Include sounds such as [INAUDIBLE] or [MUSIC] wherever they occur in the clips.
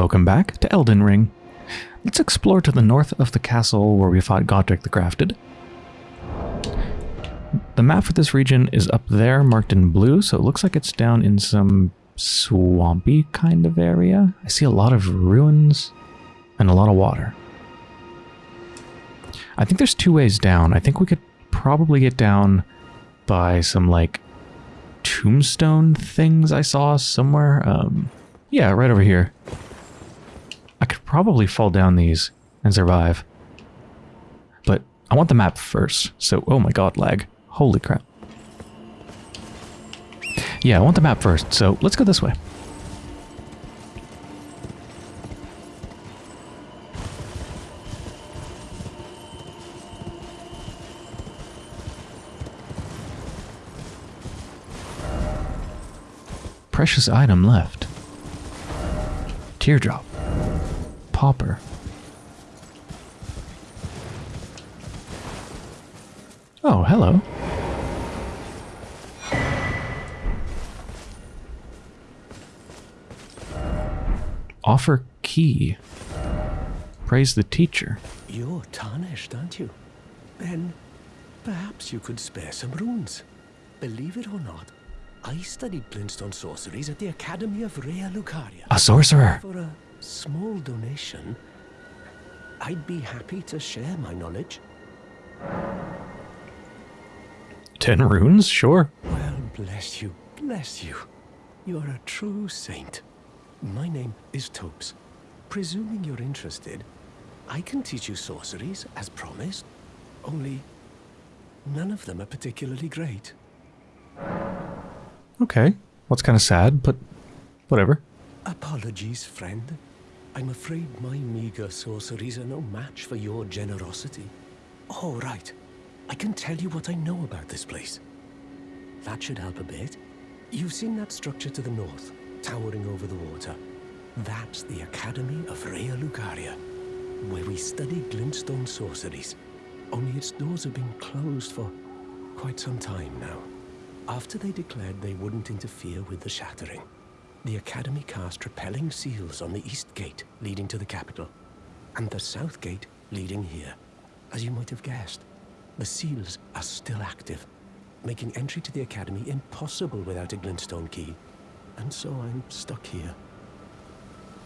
Welcome back to Elden Ring. Let's explore to the north of the castle where we fought Godrick the Grafted. The map for this region is up there, marked in blue, so it looks like it's down in some swampy kind of area. I see a lot of ruins and a lot of water. I think there's two ways down. I think we could probably get down by some, like, tombstone things I saw somewhere. Um, yeah, right over here. I could probably fall down these and survive. But I want the map first. So, oh my god, lag. Holy crap. Yeah, I want the map first, so let's go this way. Precious item left. Teardrop. Pauper. Oh, hello. Offer key. Praise the teacher. You're tarnished, aren't you? Then perhaps you could spare some runes. Believe it or not, I studied glintstone sorceries at the Academy of Raya Lucaria. A sorcerer. For a small donation, I'd be happy to share my knowledge. Ten runes? Sure. Well, bless you, bless you. You're a true saint. My name is Thops. Presuming you're interested, I can teach you sorceries, as promised. Only, none of them are particularly great. Okay. What's kind of sad, but whatever. Apologies, friend. I'm afraid my meager sorceries are no match for your generosity. All right. I can tell you what I know about this place. That should help a bit. You've seen that structure to the north, towering over the water. That's the Academy of Raya Lucaria, where we study glintstone sorceries. Only its doors have been closed for quite some time now. After they declared they wouldn't interfere with the shattering, the Academy cast repelling seals on the east gate leading to the capital, and the south gate leading here. As you might have guessed, the seals are still active, making entry to the Academy impossible without a glintstone key. And so I'm stuck here.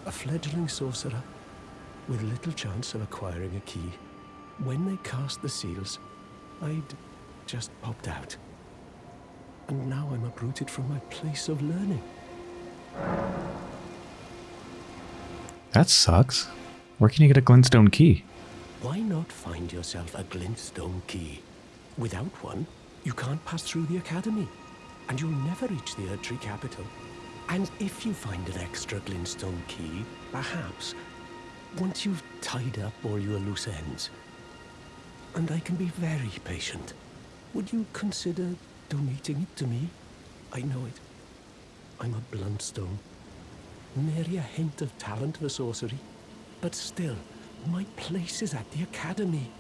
A fledgling sorcerer with little chance of acquiring a key. When they cast the seals, I'd just popped out. And now I'm uprooted from my place of learning. That sucks. Where can you get a glintstone key? Why not find yourself a glintstone key? Without one, you can't pass through the academy, and you'll never reach the Erdtree capital. And if you find an extra glintstone key, perhaps, once you've tied up all your loose ends, and I can be very patient, would you consider donating it to me? I know it. I'm a bluntstone. Nary a hint of talent for sorcery. But still, my place is at the academy.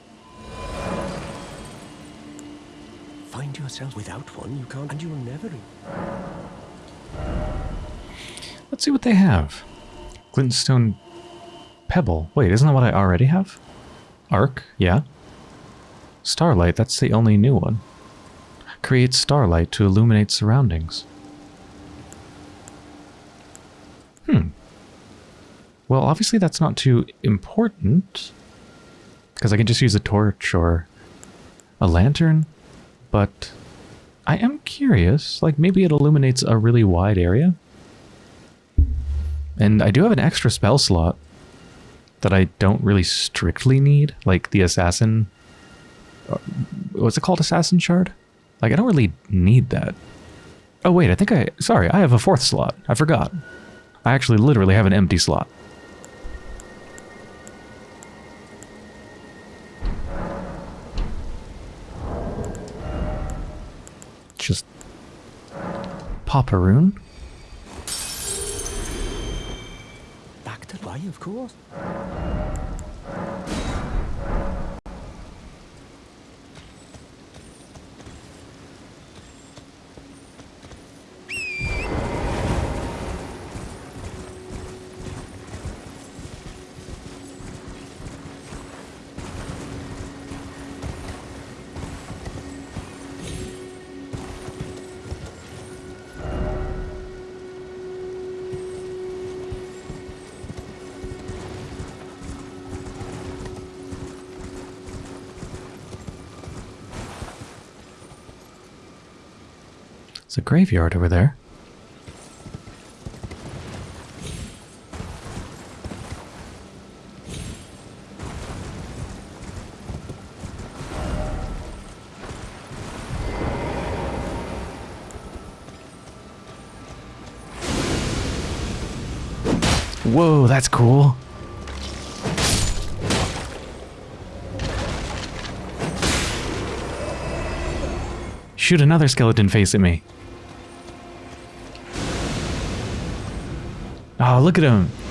Find yourself without one, you can't, and you'll never. Let's see what they have. Glintstone Pebble. Wait, isn't that what I already have? Arc, yeah. Starlight, that's the only new one. Creates starlight to illuminate surroundings. Hmm. Well, obviously that's not too important. Because I can just use a torch or a lantern. But I am curious. Like, maybe it illuminates a really wide area. And I do have an extra spell slot that I don't really strictly need. Like the assassin... uh, What's it called? Assassin shard? Like, I don't really need that. Oh, wait, I think I... Sorry, I have a fourth slot. I forgot. I actually literally have an empty slot. Just pop a rune. Back to why, of course. It's a graveyard over there. Whoa, that's cool. Shoot another skeleton face at me. Look at him.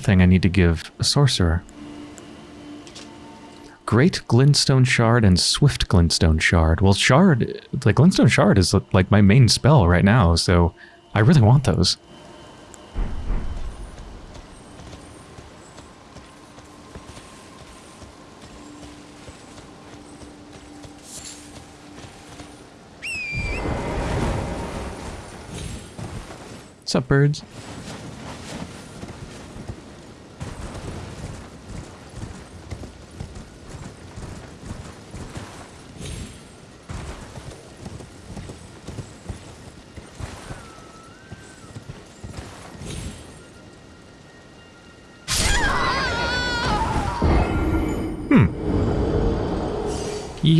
Thing I need to give a sorcerer. Great Glintstone Shard and Swift Glintstone Shard. Well, Shard, the Glintstone Shard is like my main spell right now, so I really want those. What's up, birds?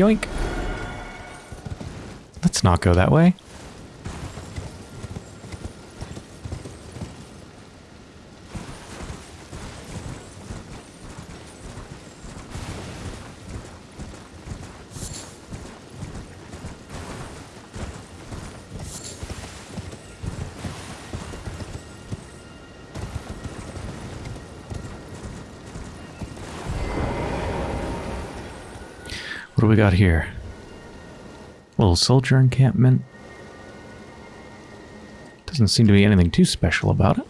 Yoink. Let's not go that way. Got here? Little soldier encampment. Doesn't seem to be anything too special about it.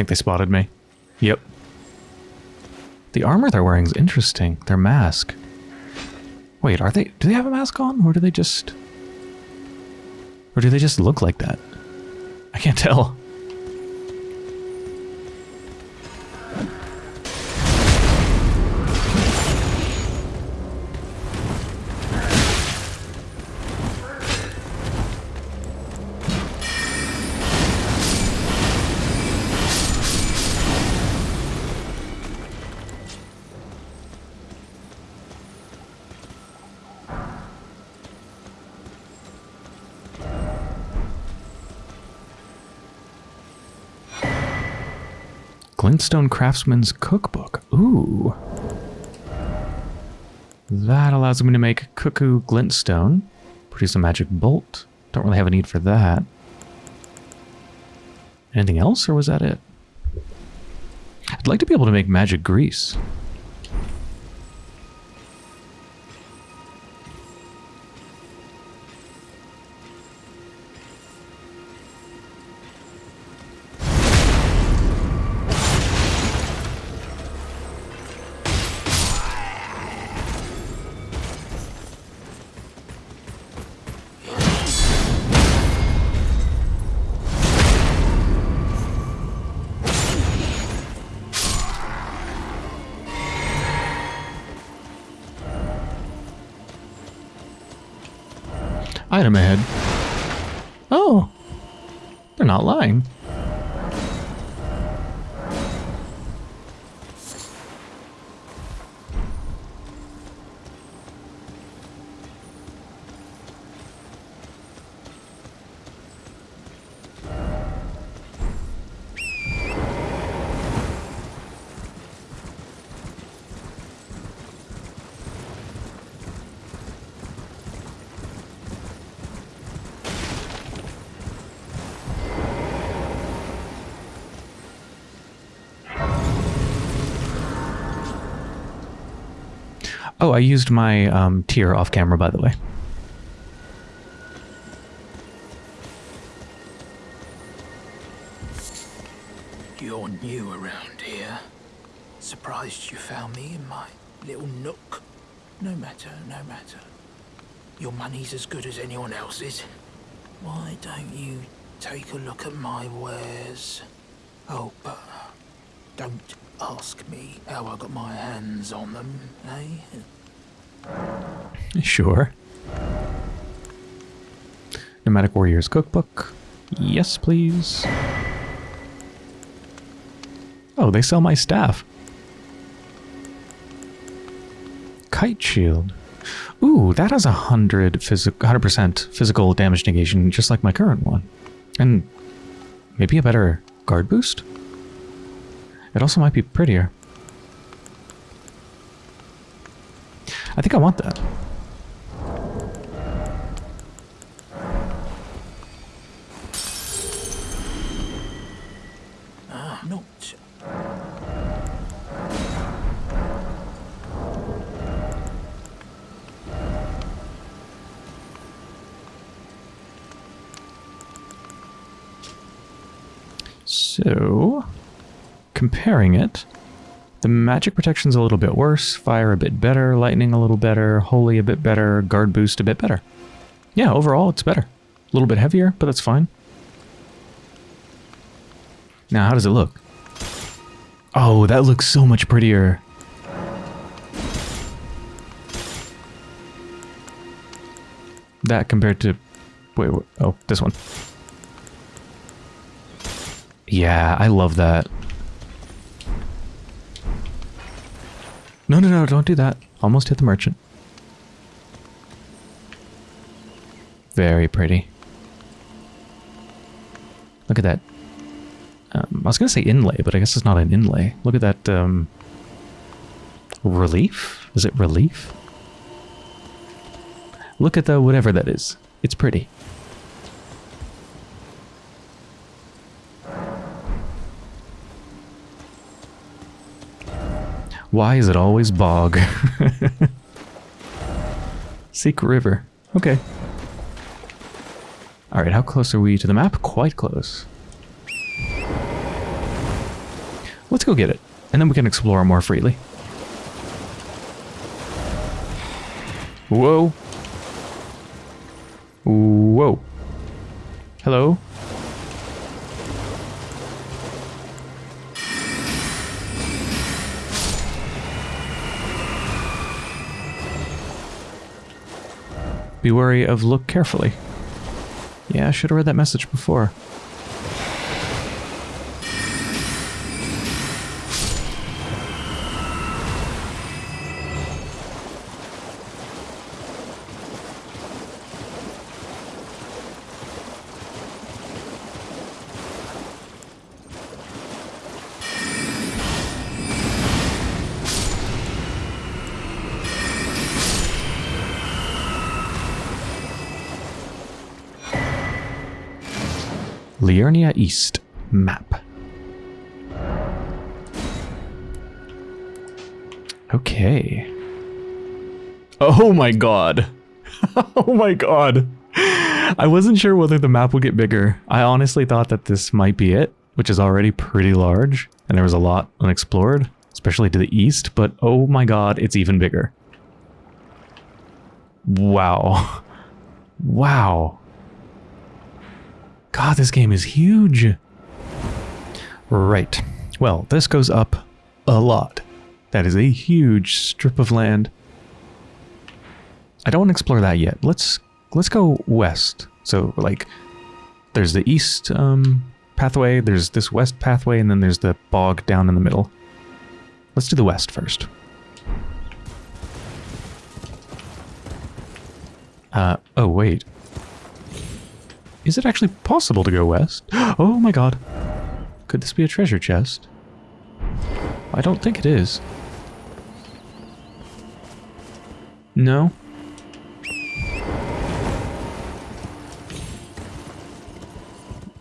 Think they spotted me. Yep. The armor they're wearing is interesting. Their mask. Wait, are they... Do they have a mask on? Or do they just... Or do they just look like that? I can't [LAUGHS] tell. Glintstone Craftsman's Cookbook. Ooh. That allows me to make Cuckoo Glintstone. Produce a magic bolt. Don't really have a need for that. Anything else, or was that it? I'd like to be able to make magic grease. Oh. They're not lying. Oh, I used my um, tier off camera, by the way. You're new around here. Surprised you found me in my little nook. No matter, no matter. Your money's as good as anyone else's. Why don't you take a look at my wares? Oh, but don't ask me how I got my hands on them, eh? Sure. Nomadic Warriors Cookbook. Yes, please. Oh, they sell my staff. Kite shield. Ooh, that has a hundred physical, hundred percent physical damage negation, just like my current one, and maybe a better guard boost. It also might be prettier. I think I want that. Comparing it, the magic protection's a little bit worse, fire a bit better, lightning a little better, holy a bit better, guard boost a bit better. Yeah, overall it's better. A little bit heavier, but that's fine. Now, how does it look? Oh, that looks so much prettier. That compared to... Wait, wait oh, this one. Yeah, I love that. No, no, don't do that. Almost hit the merchant. Very pretty. Look at that. Um, I was going to say inlay, but I guess it's not an inlay. Look at that um, relief. Is it relief? Look at the whatever that is. It's pretty. Why is it always bog? [LAUGHS] Seek river. Okay. Alright, how close are we to the map? Quite close. Let's go get it, and then we can explore more freely. Whoa. Whoa. Hello? Be wary of look carefully. Yeah, I should have read that message before. Liurnia East map. Okay. Oh my god. [LAUGHS] oh my god. I wasn't sure whether the map would get bigger. I honestly thought that this might be it, which is already pretty large, and there was a lot unexplored, especially to the east, but oh my god, it's even bigger. Wow. Wow. God, this game is huge. Right. Well, this goes up a lot. That is a huge strip of land. I don't want to explore that yet. Let's let's go west. So like there's the east um, pathway, there's this west pathway, and then there's the bog down in the middle. Let's do the west first. Uh, oh wait. Is it actually possible to go west? [GASPS] Oh my god. Could this be a treasure chest? I don't think it is. No?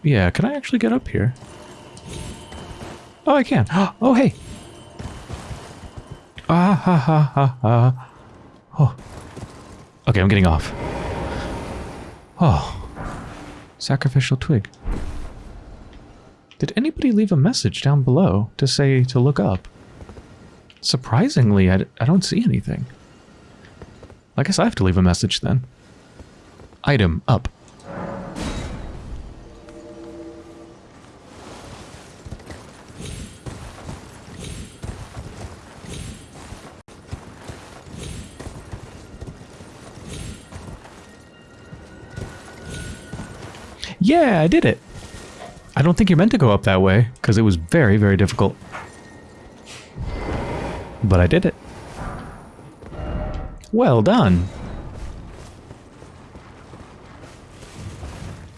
Yeah, can I actually get up here? Oh, I can. [GASPS] Oh, hey. Ah, ha, ha, ha, ha. Oh. Okay, I'm getting off. Oh. Sacrificial twig. Did anybody leave a message down below to say to look up? Surprisingly, I, I don't see anything. I guess I have to leave a message then. Item up. Yeah, I did it. I don't think you're meant to go up that way, because it was very, very difficult. But I did it. Well done.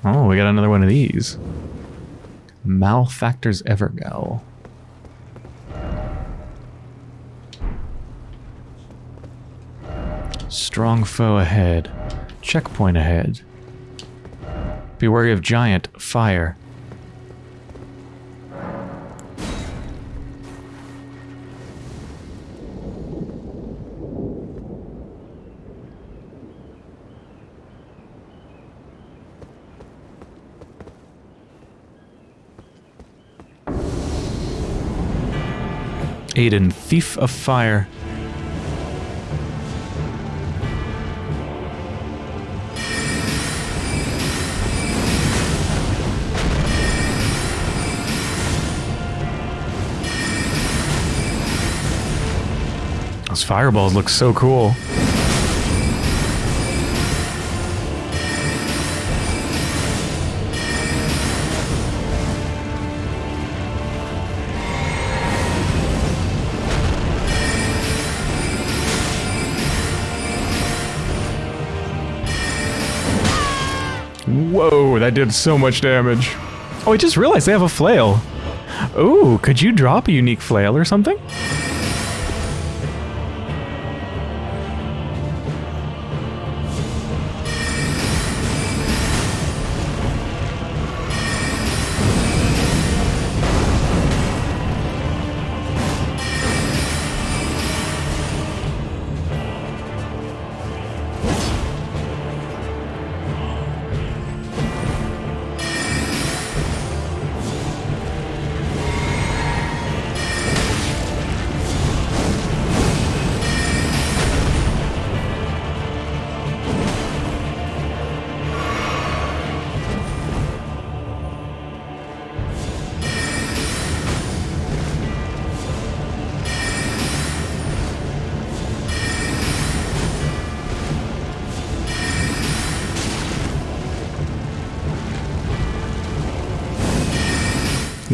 Oh, we got another one of these. Malefactor's Evergaol. Strong foe ahead. Checkpoint ahead. Be wary of giant fire. Adan, Thief of Fire. Those fireballs look so cool. Whoa, that did so much damage. Oh, I just realized they have a flail. Ooh, could you drop a unique flail or something?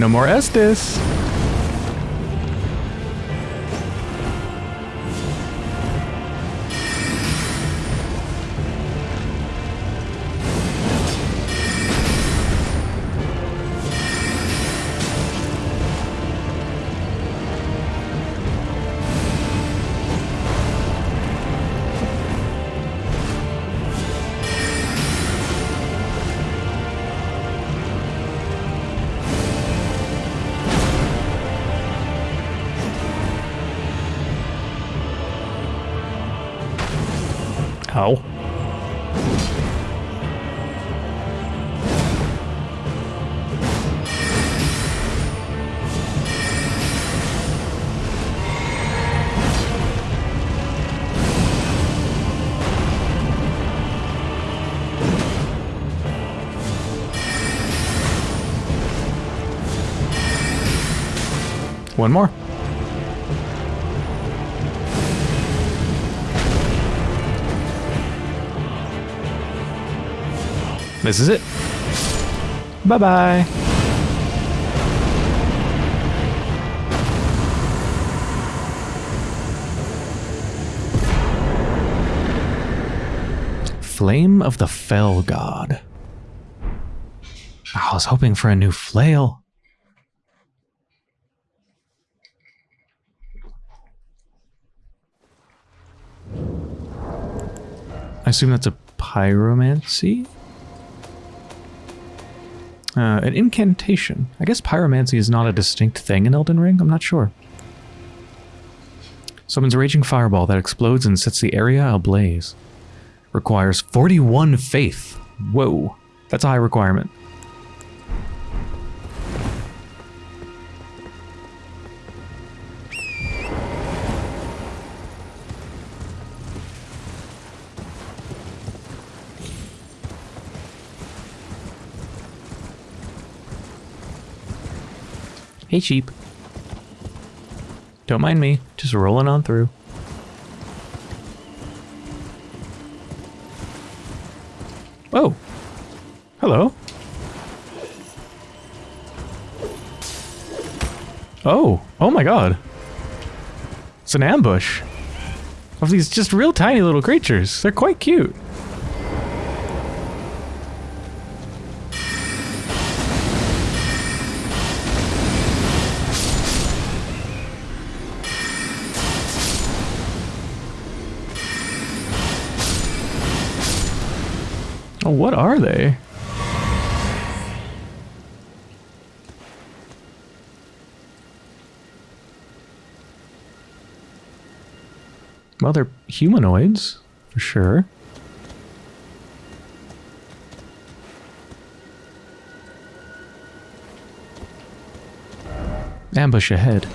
No more Estus. One more. This is it. Bye-bye. Flame of the Fell God. I was hoping for a new flail. I assume that's a pyromancy? Uh, an incantation. I guess pyromancy is not a distinct thing in Elden Ring. I'm not sure. Summons a raging fireball that explodes and sets the area ablaze. Requires 41 faith. Whoa, that's a high requirement. Hey, sheep. Don't mind me, just rolling on through. Oh. Hello. Oh. Oh my god. It's an ambush. Of these just real tiny little creatures. They're quite cute. Oh, what are they? Well, they're humanoids, for sure. Ambush ahead.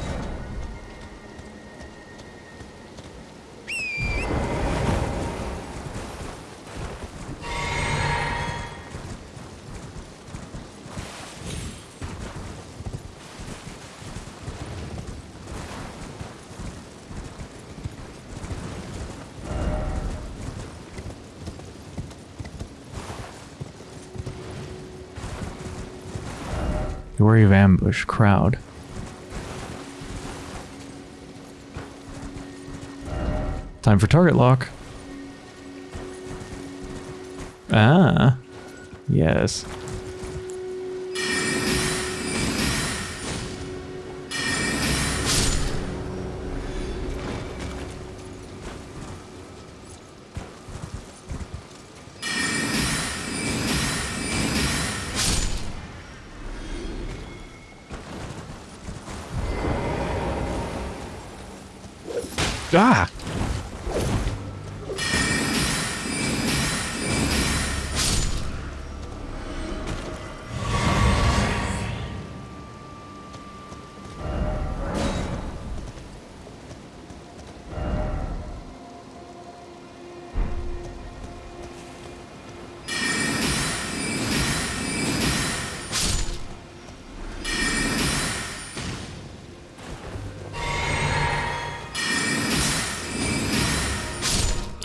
Of ambush, crowd. Time for target lock. Ah. Yes.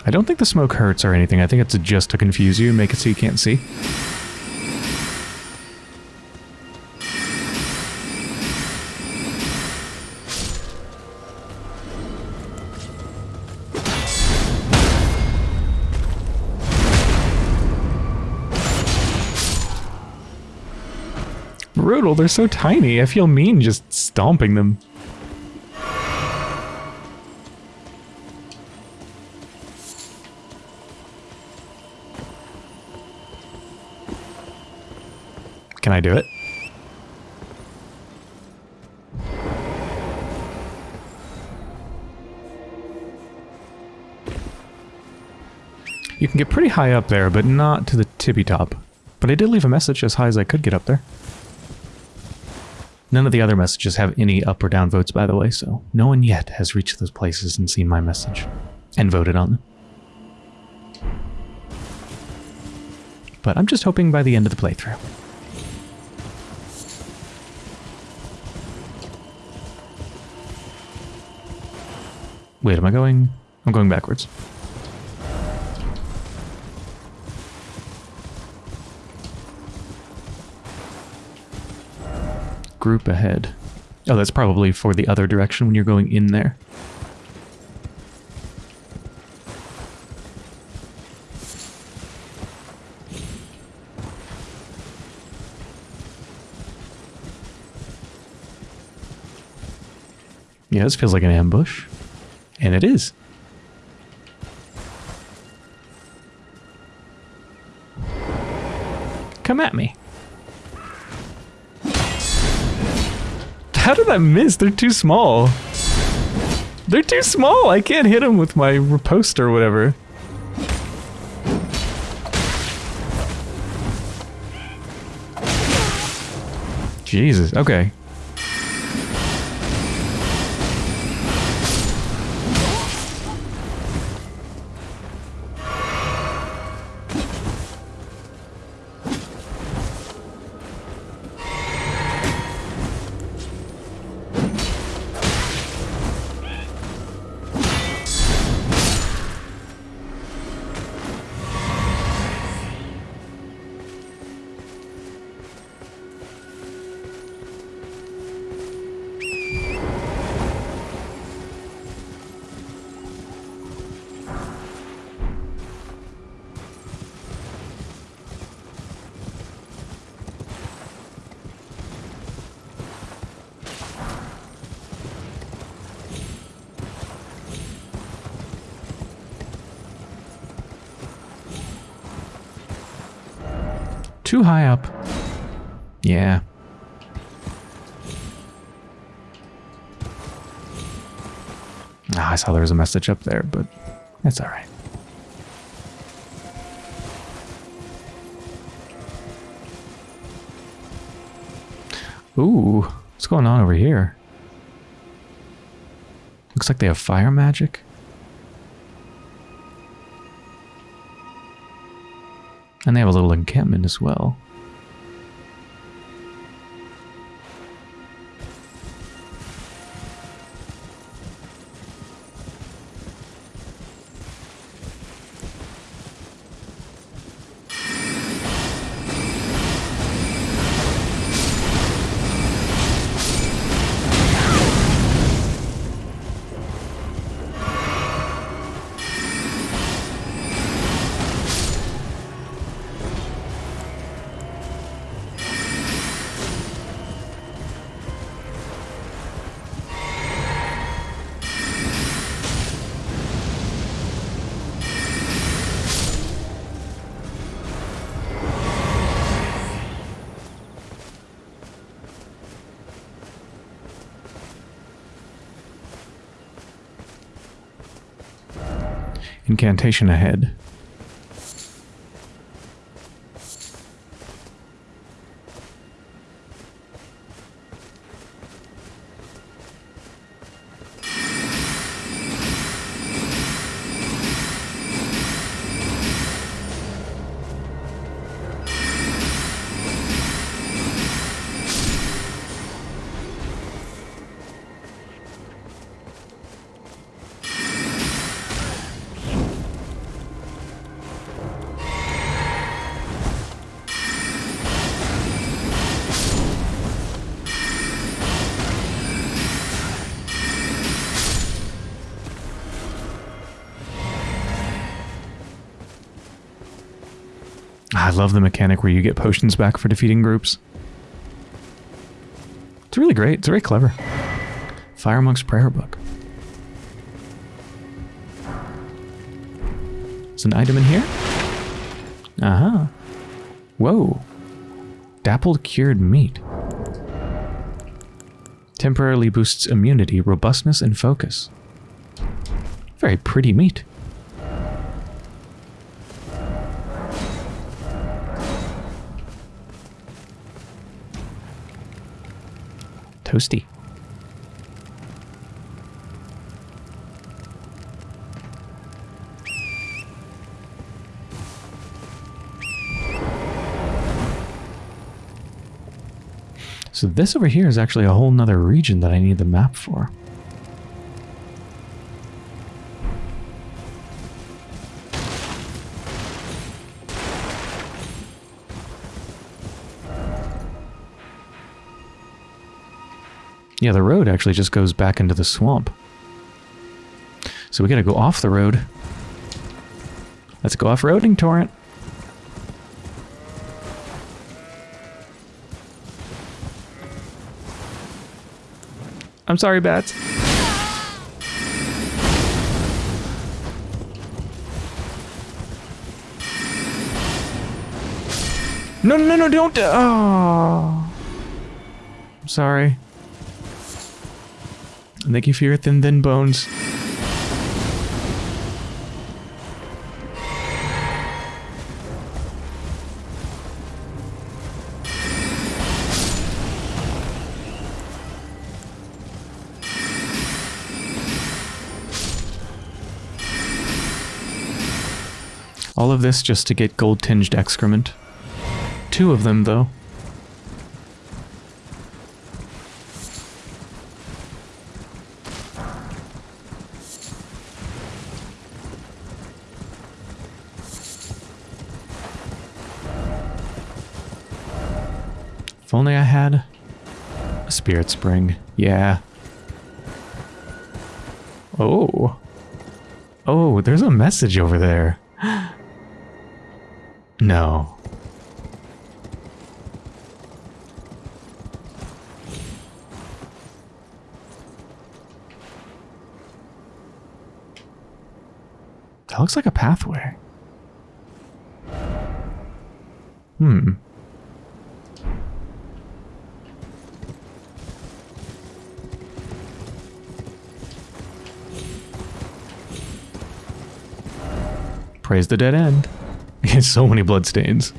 I don't think the smoke hurts or anything. I think it's just to confuse you make it so you can't see. Brutal, they're so tiny. I feel mean just stomping them. I do it? You can get pretty high up there, but not to the tippy top. But I did leave a message as high as I could get up there. None of the other messages have any up or down votes, by the way, so no one yet has reached those places and seen my message. And voted on them. But I'm just hoping by the end of the playthrough. Wait, am I going? I'm going backwards. Group ahead. Oh, that's probably for the other direction when you're going in there. Yeah, this feels like an ambush. And it is. Come at me. How did I miss? They're too small. They're too small. I can't hit them with my riposte or whatever. Jesus. Okay. Too high up. Yeah. Ah, I saw there was a message up there, but it's alright. Ooh, what's going on over here? Looks like they have fire magic. And they have a little encampment as well. Incantation ahead. I love the mechanic where you get potions back for defeating groups. It's really great. It's very clever. Fire Monk's Prayer Book. There's an item in here? Uh-huh. Whoa. Dappled cured meat. Temporarily boosts immunity, robustness, and focus. Very pretty meat. Toasty. So this over here is actually a whole nother region that I need the map for. Yeah, the road actually just goes back into the swamp. So we gotta go off the road. Let's go off-roading, Torrent. I'm sorry, bats. No, no, no, don't. Uh, oh. I'm sorry. And thank you for your thin, thin bones. All of this just to get gold-tinged excrement. Two of them, though. Only I had a spirit spring. Yeah. Oh. Oh, there's a message over there. [GASPS] no. That looks like a pathway. Hmm. Praise the dead end. [LAUGHS] so many bloodstains.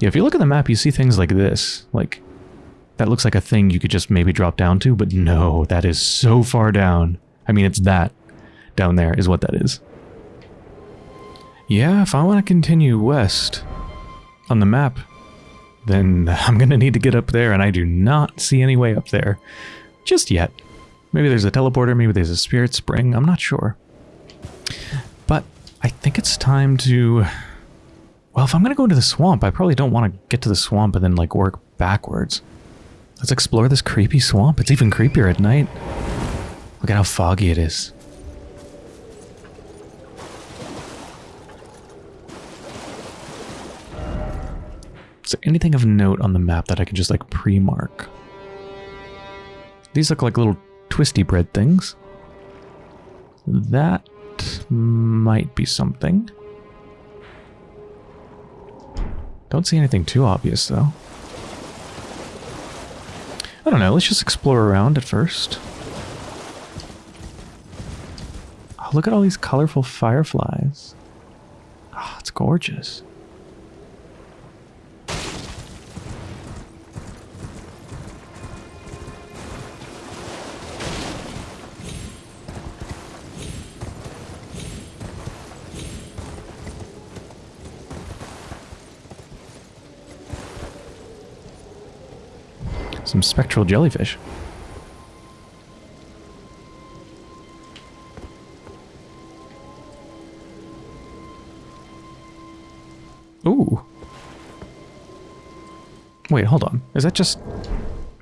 Yeah, if you look at the map, you see things like this. Like, that looks like a thing you could just maybe drop down to, but no, that is so far down. I mean, it's that down there is what that is. Yeah, if I want to continue west on the map, then I'm going to need to get up there, and I do not see any way up there just yet. Maybe there's a teleporter, maybe there's a spirit spring, I'm not sure. But I think it's time to... Well, if I'm going to go into the swamp, I probably don't want to get to the swamp and then, like, work backwards. Let's explore this creepy swamp. It's even creepier at night. Look at how foggy it is. Is there anything of note on the map that I can just like pre-mark? These look like little twisty bread things. That might be something. Don't see anything too obvious though. I don't know, let's just explore around at first. Oh, look at all these colorful fireflies. Oh, it's gorgeous. Some spectral jellyfish. Ooh. Wait, hold on. Is that just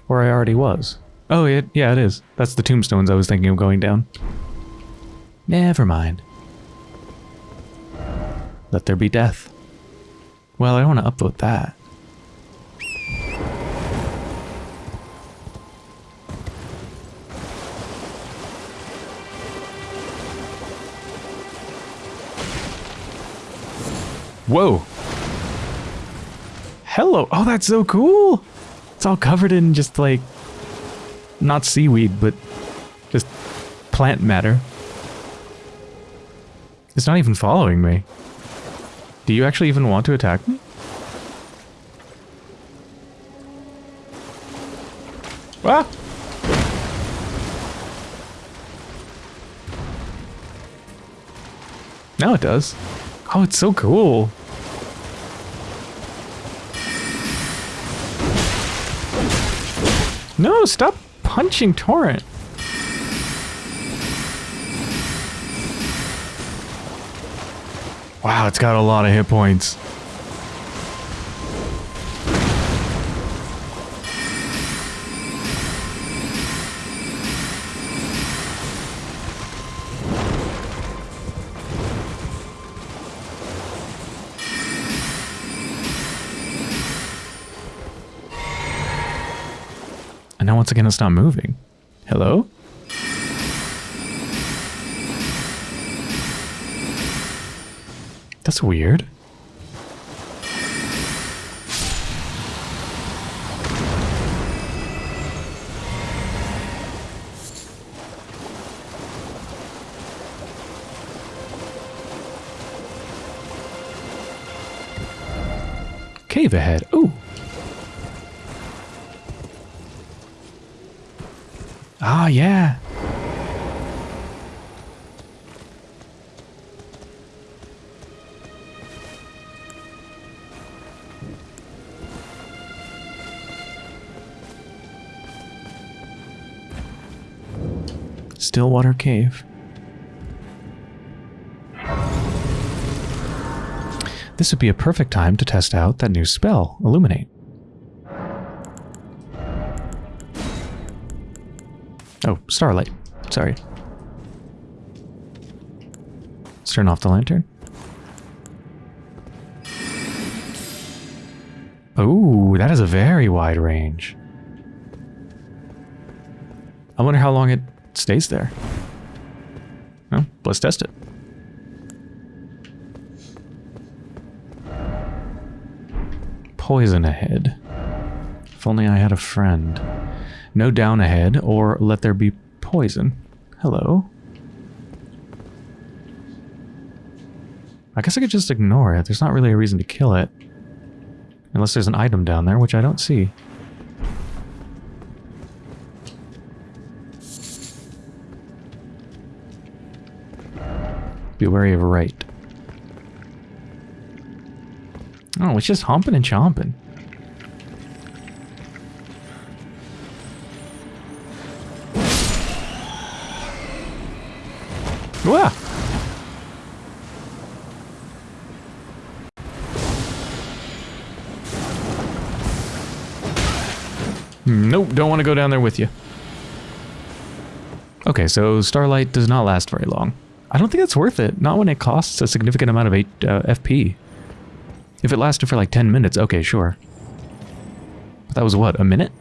where I already was? Oh, it, yeah, it is. That's the tombstones I was thinking of going down. Never mind. Let there be death. Well, I don't want to upvote that. Whoa. Hello. Oh, that's so cool. It's all covered in just like, not seaweed, but just plant matter. It's not even following me. Do you actually even want to attack me? Ah! Now it does. Oh, it's so cool. No, stop punching Torrent. Wow, it's got a lot of hit points. Once again, it's not moving. Hello? That's weird. Cave ahead. Ah, yeah. Stillwater Cave. This would be a perfect time to test out that new spell, Illuminate. Starlight. Sorry. Let's turn off the lantern. Oh, that is a very wide range. I wonder how long it stays there. Well, let's test it. Poison ahead. If only I had a friend. No down ahead, or let there be poison. Hello. I guess I could just ignore it. There's not really a reason to kill it. Unless there's an item down there, which I don't see. Be wary of right. Oh, it's just humping and chomping. Don't want to go down there with you. Okay, so Starlight does not last very long. I don't think it's worth it. Not when it costs a significant amount of uh, FP. If it lasted for like 10 minutes, okay, sure. But that was what, a minute?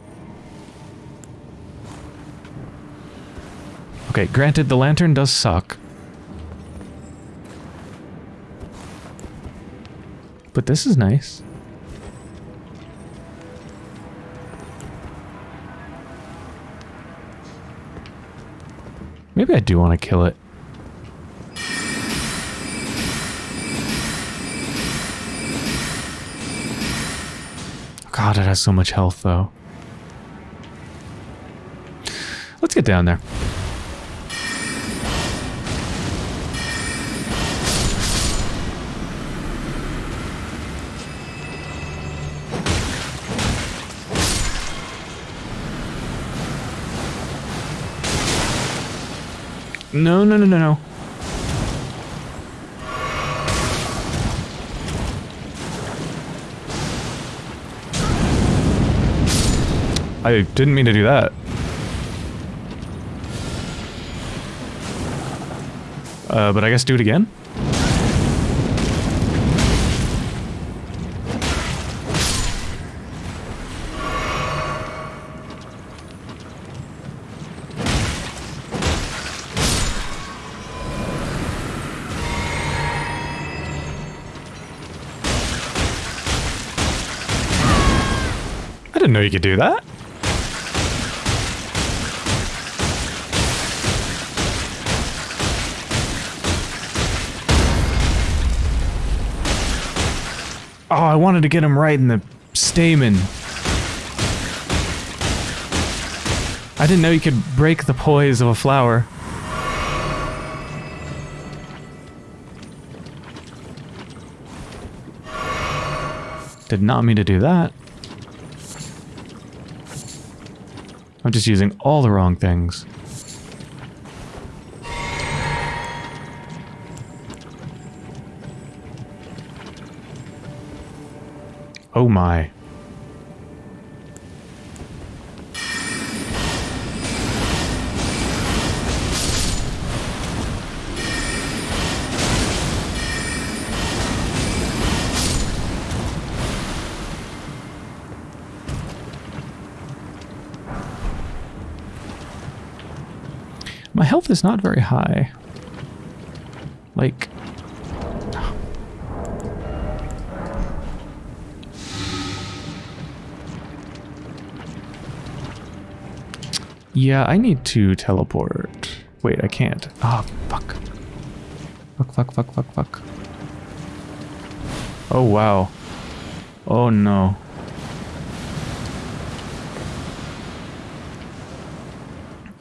Okay, granted, the lantern does suck. But this is nice. Do want to kill it. God, it has so much health, though. Let's get down there. No, no, no, no, no. I didn't mean to do that. Uh, but I guess do it again? You could do that. Oh, I wanted to get him right in the stamen. I didn't know you could break the poise of a flower. Did not mean to do that. I'm just using all the wrong things. Oh my. not very high. Like... Yeah, I need to teleport. Wait, I can't. Ah, oh, fuck. Fuck, fuck, fuck, fuck, fuck. Oh, wow. Oh, no.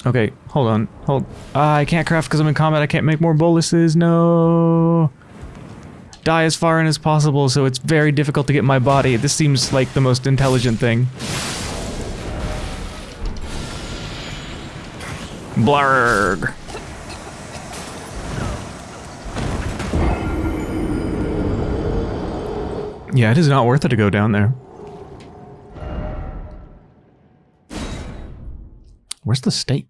Okay, hold on. Hold. Ah, I can't craft because I'm in combat. I can't make more boluses. No. Die as far in as possible, so it's very difficult to get my body. This seems like the most intelligent thing. Blarg. Yeah, it is not worth it to go down there. Where's the stake?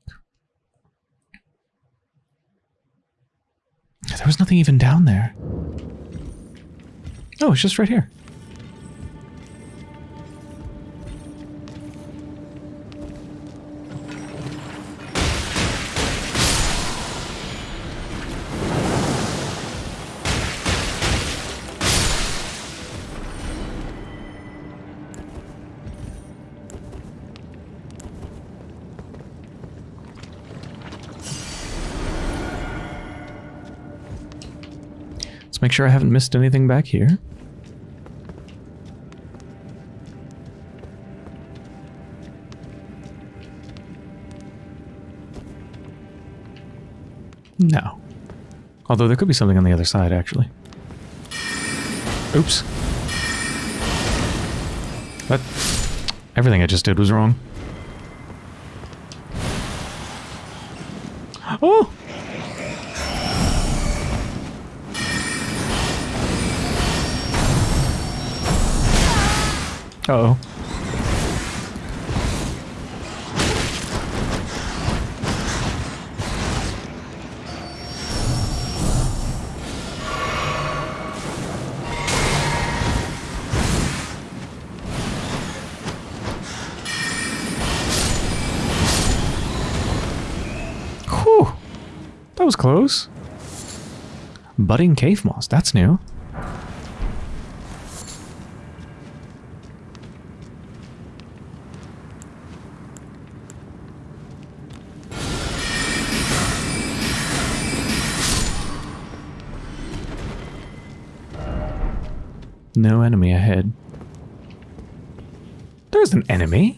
There was nothing even down there. Oh, it's just right here. Make sure I haven't missed anything back here. No. Although there could be something on the other side, actually. Oops. That... Everything I just did was wrong. Oh! Uh oh Whew. That was close. Budding cave moss, that's new. No enemy ahead. There's an enemy.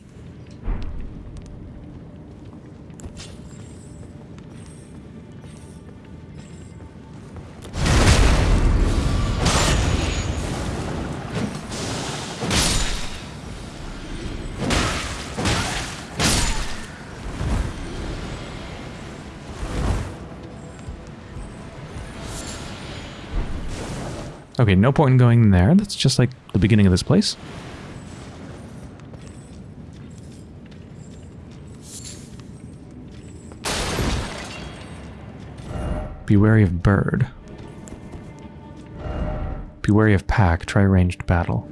Okay, no point in going there. That's just like the beginning of this place. Be wary of bird. Be wary of pack. Try ranged battle.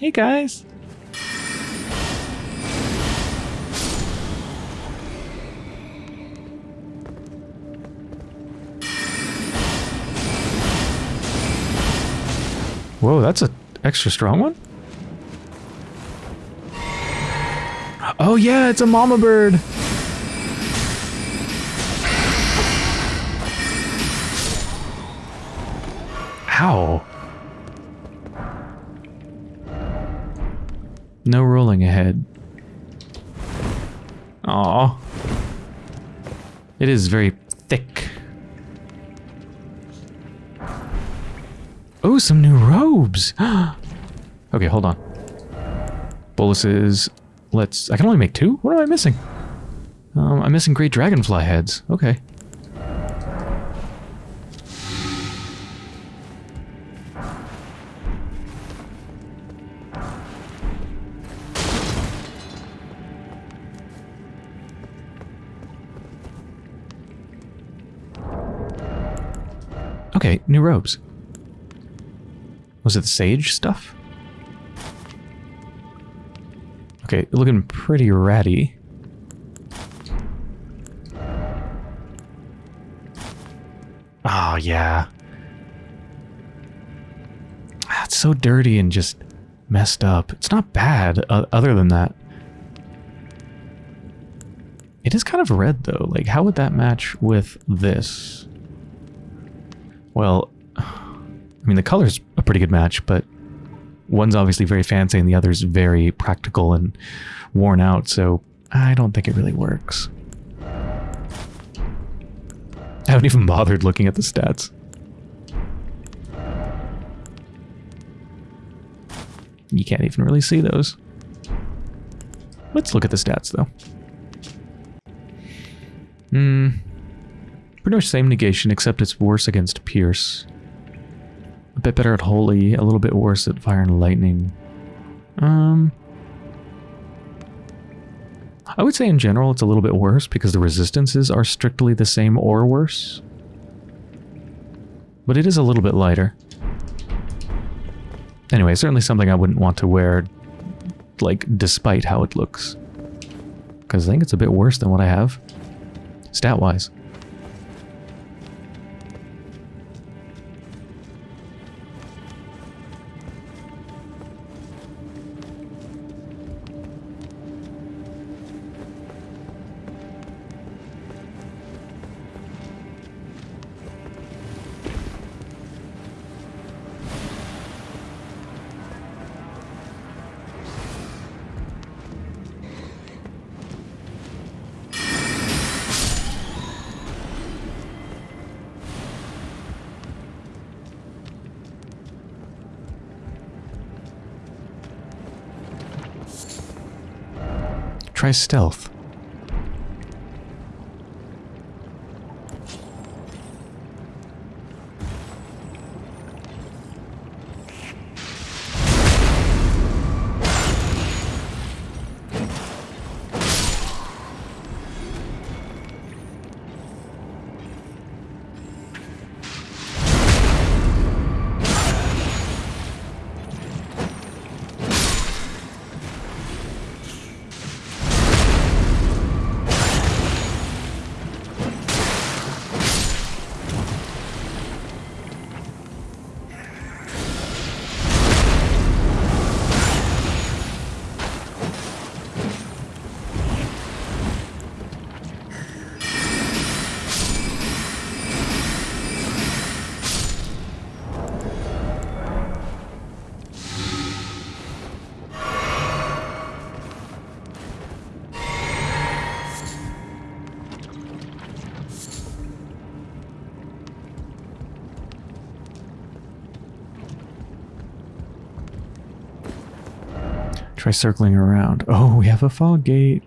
Hey guys! Whoa, that's a extra strong one? Oh yeah, it's a mama bird! Ow. No rolling ahead. Aw. It is very some new robes. [GASPS] okay, hold on. Boluses. Let's... I can only make two? What am I missing? Um, I'm missing great dragonfly heads. Okay. Okay, new robes. Was it the sage stuff? Okay, looking pretty ratty. Oh, yeah. That's so dirty and just messed up. It's not bad uh, other than that. It is kind of red though. Like how would that match with this? Well, [SIGHS] I mean the color's pretty good match, but one's obviously very fancy and the other's very practical and worn out, so I don't think it really works. I haven't even bothered looking at the stats. You can't even really see those. Let's look at the stats, though. Hmm. Pretty much same negation, except it's worse against Pierce. A bit better at Holy, a little bit worse at Fire and Lightning. Um... I would say in general it's a little bit worse because the resistances are strictly the same or worse. But it is a little bit lighter. Anyway, certainly something I wouldn't want to wear, like, despite how it looks. Because I think it's a bit worse than what I have, stat-wise. Stealth. Try circling around. Oh, we have a fog gate.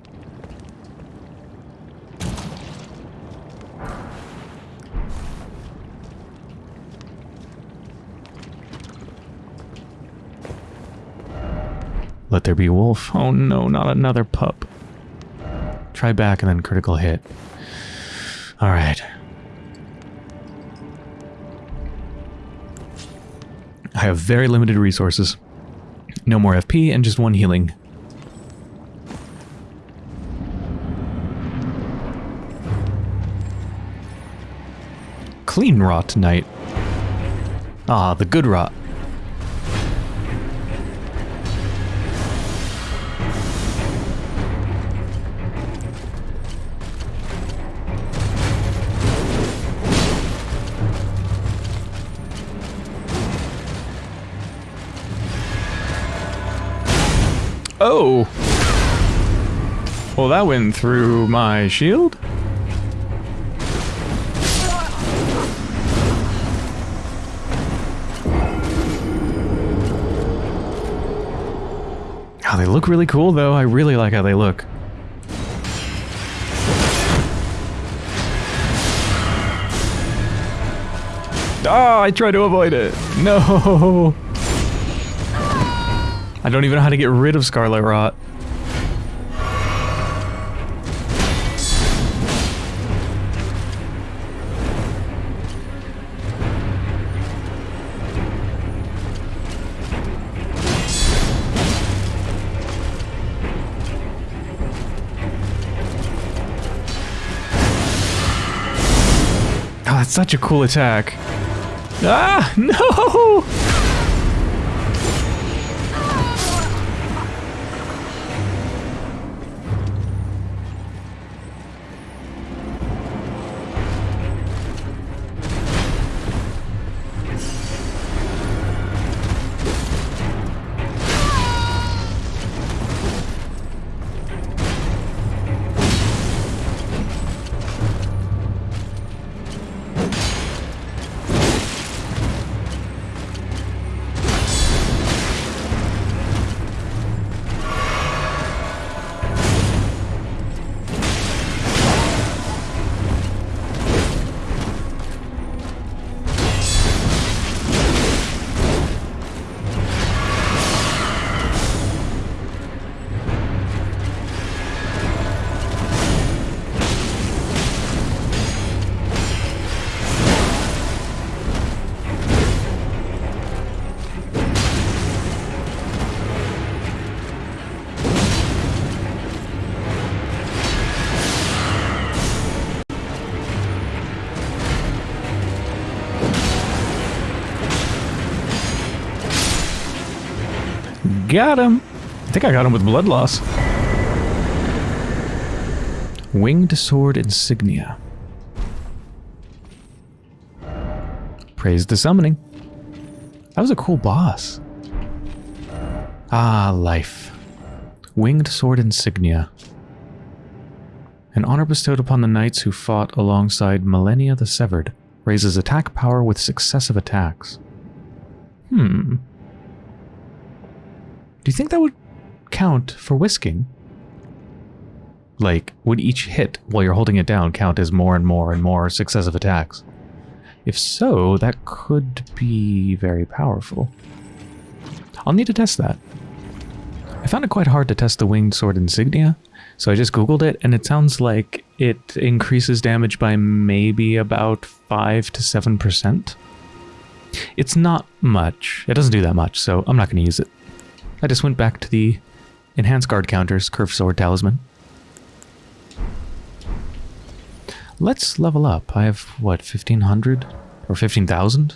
Let there be wolf. Oh no, not another pup. Try back and then critical hit. Alright. I have very limited resources. No more FP and just one healing. Cleanrot Knight. Ah, the good rot. Went through my shield? Oh, they look really cool, though. I really like how they look. Oh, I tried to avoid it. No! [LAUGHS] I don't even know how to get rid of Scarlet Rot. Such a cool attack. Ah, [LAUGHS] no! Got him. I think I got him with blood loss. Winged sword insignia. Praise the summoning. That was a cool boss. Ah, life. Winged sword insignia. An honor bestowed upon the knights who fought alongside Malenia the Severed. Raises attack power with successive attacks. Hmm. Do you think that would count for whisking? Like, would each hit while you're holding it down count as more and more and more successive attacks? If so, that could be very powerful. I'll need to test that. I found it quite hard to test the winged sword insignia, so I just googled it, and it sounds like it increases damage by maybe about 5 to 7%. It's not much. It doesn't do that much, so I'm not going to use it. I just went back to the enhanced guard counters, curved sword talisman. Let's level up. I have, what, 1500? Or 15,000?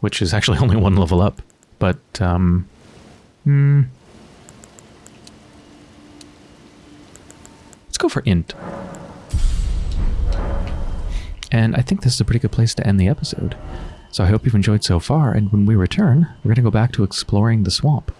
Which is actually [LAUGHS] only one level up. But, um... Hmm... Let's go for int. And I think this is a pretty good place to end the episode. So I hope you've enjoyed so far, and when we return, we're going to go back to exploring the swamp.